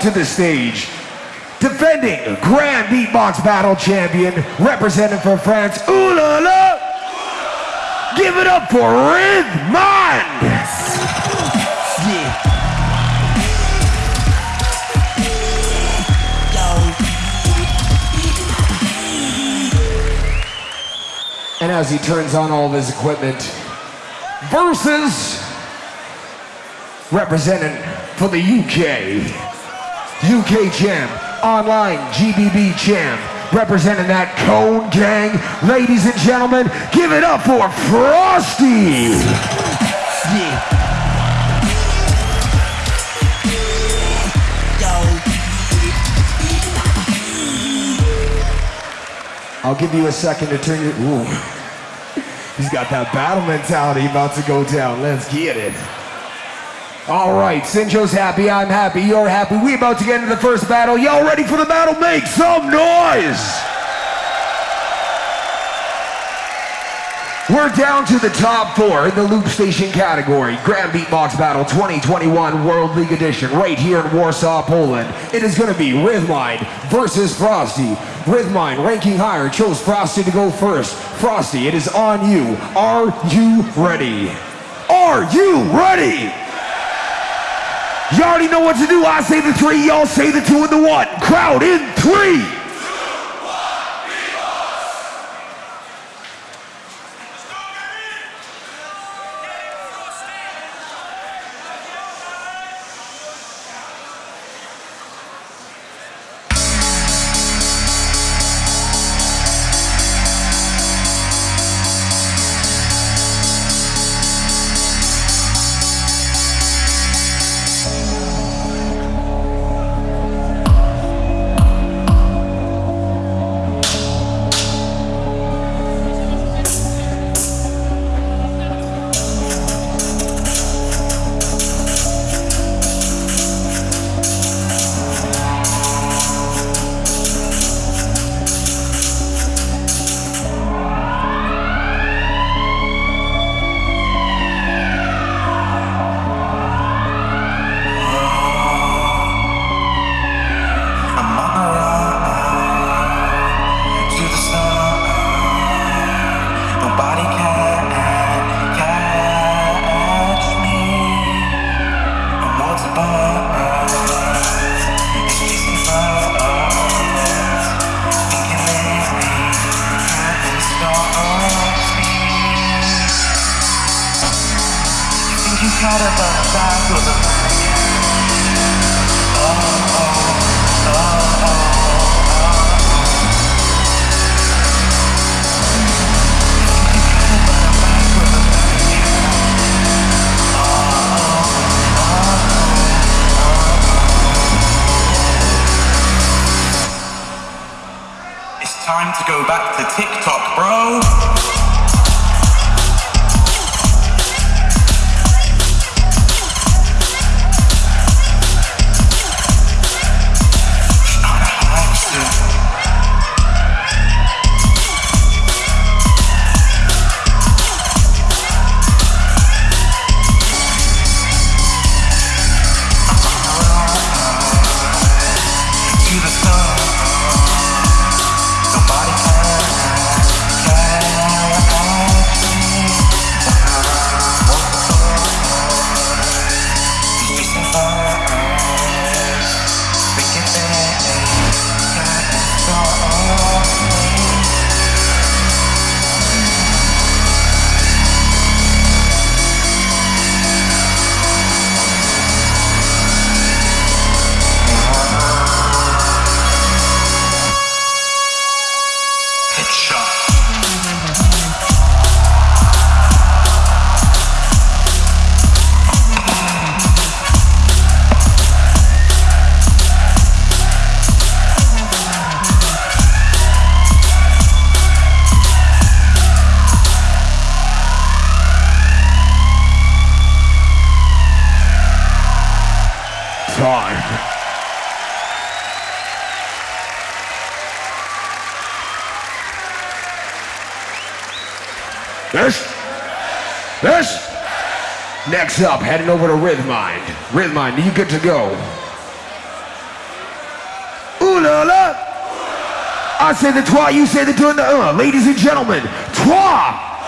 to the stage. Defending Grand Beatbox Battle Champion, representing for France, ooh la la! Give it up for Rythmind! Yeah. And as he turns on all of his equipment, versus representing for the UK, UK champ, online GBB champ, representing that Cone Gang. Ladies and gentlemen, give it up for Frosty. Yeah. I'll give you a second to turn your. Ooh. He's got that battle mentality about to go down. Let's get it. All right, Sinjo's happy, I'm happy, you're happy. We about to get into the first battle. Y'all ready for the battle? Make some noise! We're down to the top four in the Loop Station category. Grand Beatbox Battle 2021 World League Edition right here in Warsaw, Poland. It is going to be Rythmind versus Frosty. Rythmind, ranking higher, chose Frosty to go first. Frosty, it is on you. Are you ready? Are you ready? You already know what to do. I say the three, y'all say the two and the one. Crowd in three. Time to go back to TikTok, bro. Next up, heading over to Rythmind. Rythmind, you good to go? Ooh la la! I said the trois, you said the two, the uh. Ladies and gentlemen, trois!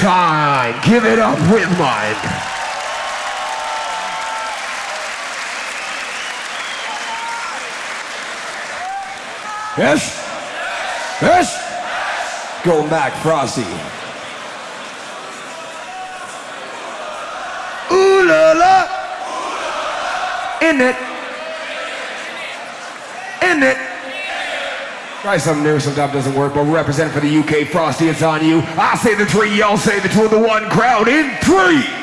Time. Give it up with mine. Yes? Yes? Going back, Frosty. Ooh la la. In it. In it. Try something new, sometimes doesn't work, but we represent for the UK. Frosty, it's on you. I say the three, y'all say the two, the one crowd in three.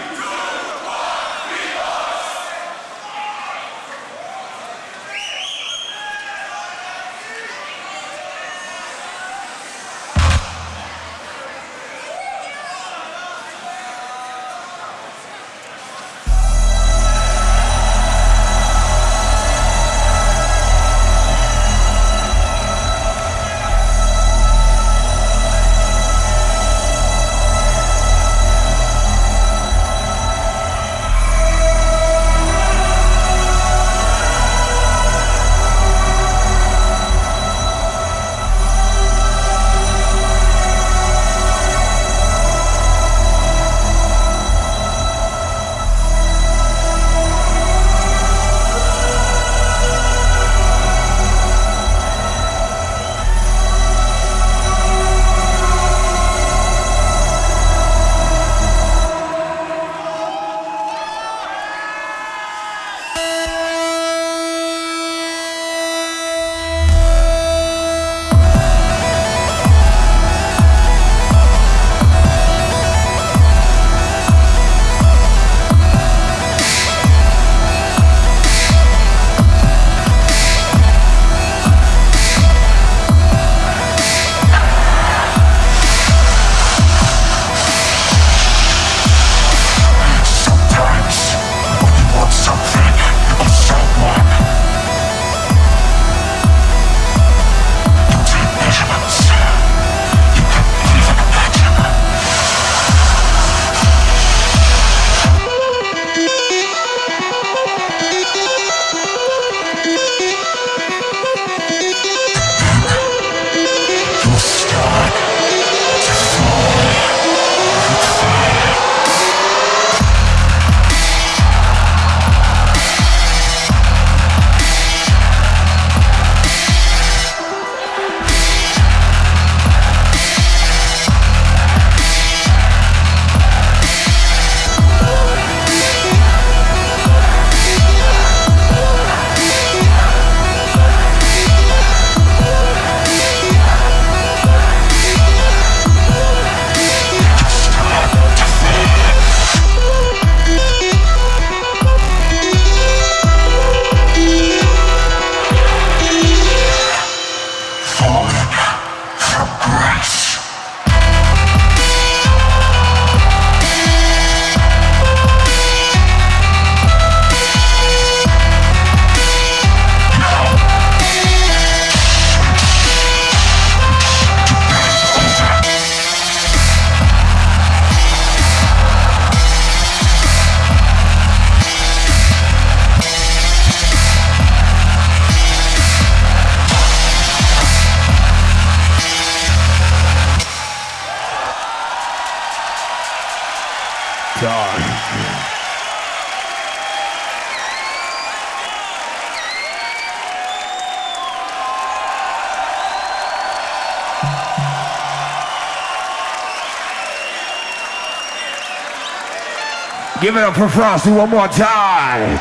Give it up for Frosty one more time.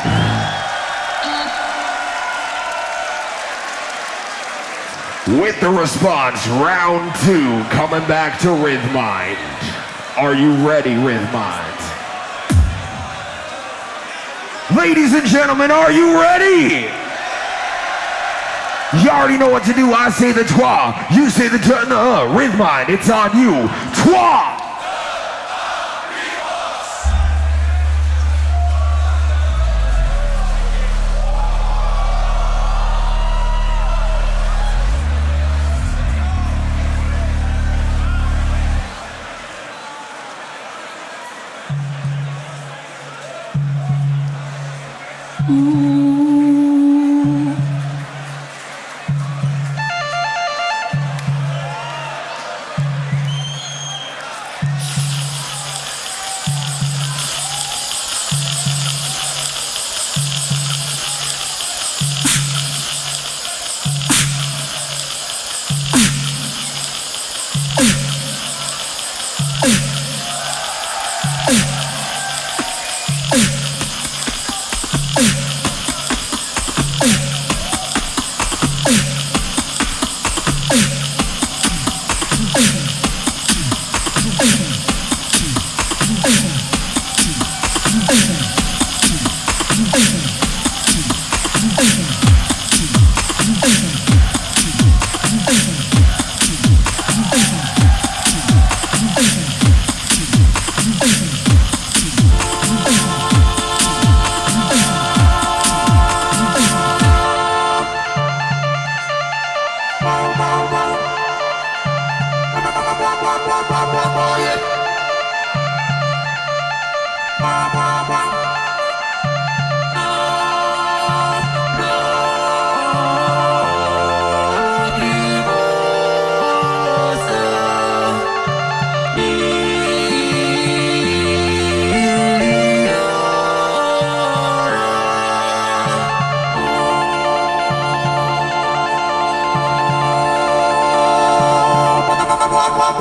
With the response, round two, coming back to Rythmind. Are you ready, Rythmind? Ladies and gentlemen, are you ready? You already know what to do. I say the twa. You say the turn. Uh, Rhythmind, it's on you.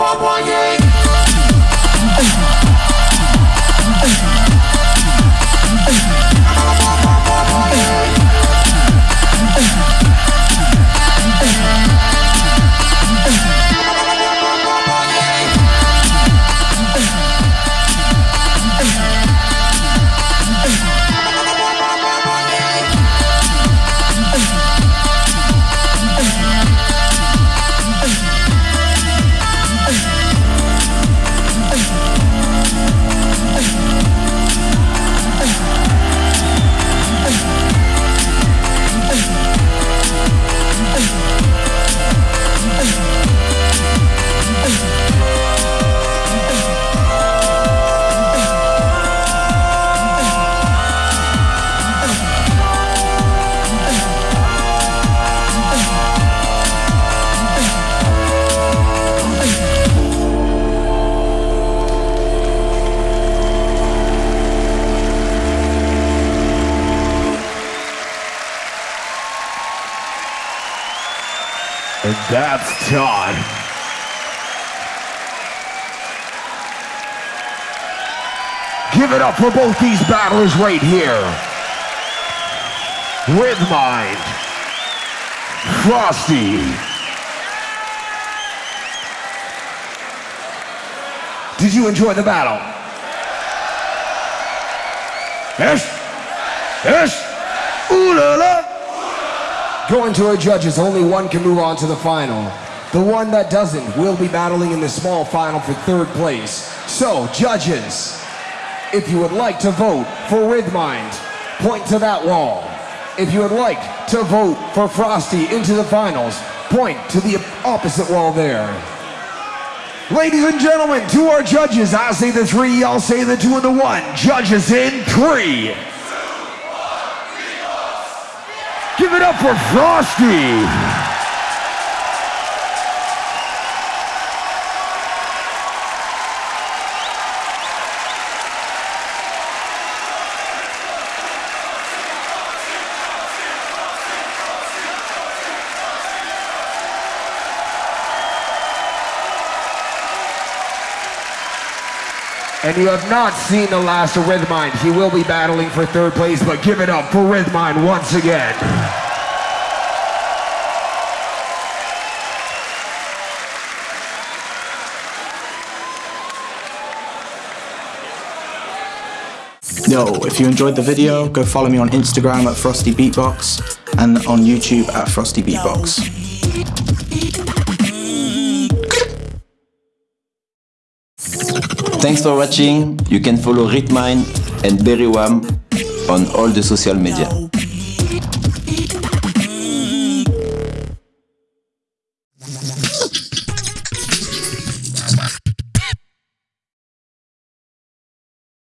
Twa! And that's Todd. Give it up for both these battlers right here. Rythmind, Frosty. Did you enjoy the battle? Yes? Yes? Ooh la la! Going to our judges, only one can move on to the final. The one that doesn't will be battling in the small final for third place. So, judges, if you would like to vote for Rythmind, point to that wall. If you would like to vote for Frosty into the finals, point to the opposite wall there. Ladies and gentlemen, to our judges, I say the three, y'all say the two and the one. Judges in three. Give it up for Frosty. And you have not seen the last of Rythmind. He will be battling for third place, but give it up for Rythmind once again. Yo, if you enjoyed the video, go follow me on Instagram at Frosty Beatbox and on YouTube at Frosty Beatbox. Thanks for watching. You can follow Rythmind and Berywam on all the social media.